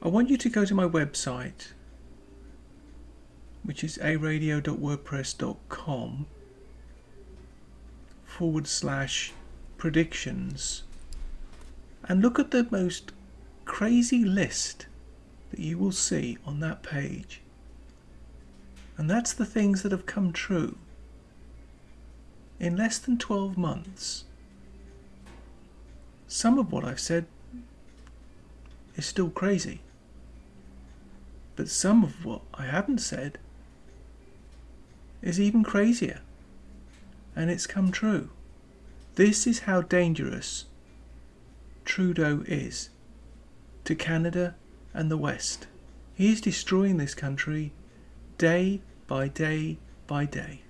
I want you to go to my website, which is aradio.wordpress.com forward slash predictions and look at the most crazy list that you will see on that page. And that's the things that have come true in less than 12 months. Some of what I've said is still crazy. But some of what I haven't said is even crazier. And it's come true. This is how dangerous Trudeau is to Canada and the West. He is destroying this country day by day by day.